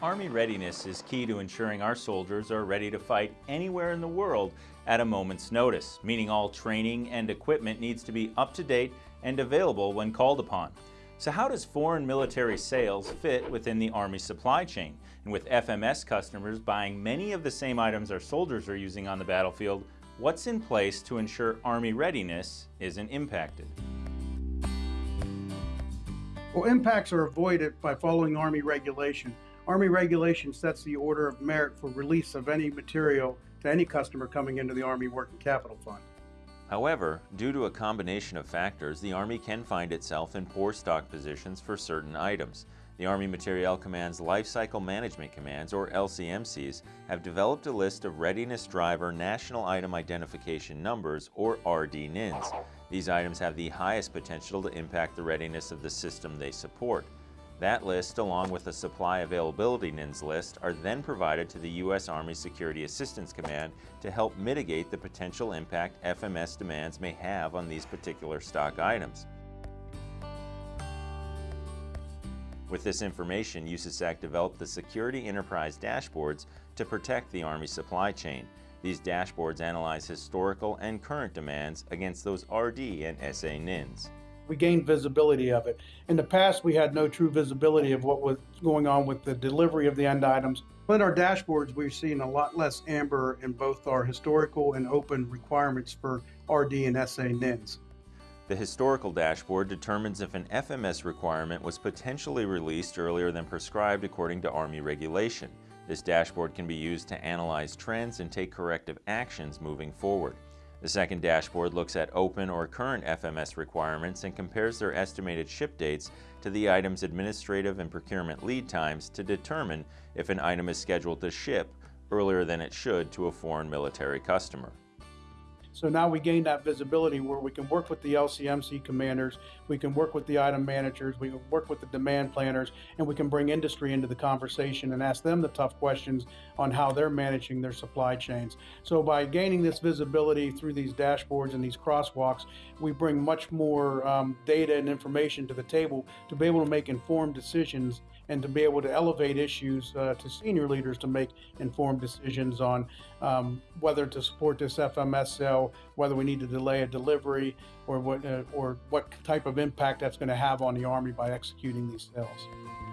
Army readiness is key to ensuring our soldiers are ready to fight anywhere in the world at a moment's notice, meaning all training and equipment needs to be up to date and available when called upon. So how does foreign military sales fit within the Army supply chain? And with FMS customers buying many of the same items our soldiers are using on the battlefield, what's in place to ensure Army readiness isn't impacted? Well, impacts are avoided by following Army regulation. Army regulation sets the order of merit for release of any material to any customer coming into the Army Working Capital Fund. However, due to a combination of factors, the Army can find itself in poor stock positions for certain items. The Army Materiel Command's Life Cycle Management Commands, or LCMCs, have developed a list of Readiness Driver National Item Identification Numbers, or RDNIINs. These items have the highest potential to impact the readiness of the system they support. That list, along with a supply availability NIINs list, are then provided to the U.S. Army Security Assistance Command to help mitigate the potential impact FMS demands may have on these particular stock items. With this information, USASAC developed the Security Enterprise Dashboards to protect the Army supply chain. These dashboards analyze historical and current demands against those RD and SA NIINs we gained visibility of it. In the past, we had no true visibility of what was going on with the delivery of the end items. But our dashboards, we've seen a lot less amber in both our historical and open requirements for RD and SA NIINs. The historical dashboard determines if an FMS requirement was potentially released earlier than prescribed according to Army regulation. This dashboard can be used to analyze trends and take corrective actions moving forward. The second dashboard looks at open or current FMS requirements and compares their estimated ship dates to the item's administrative and procurement lead times to determine if an item is scheduled to ship earlier than it should to a foreign military customer. So now we gain that visibility where we can work with the LCMC commanders, we can work with the item managers, we can work with the demand planners, and we can bring industry into the conversation and ask them the tough questions on how they're managing their supply chains. So by gaining this visibility through these dashboards and these crosswalks, we bring much more um, data and information to the table to be able to make informed decisions and to be able to elevate issues uh, to senior leaders to make informed decisions on um, whether to support this FMS sale, whether we need to delay a delivery, or what, uh, or what type of impact that's going to have on the Army by executing these sales.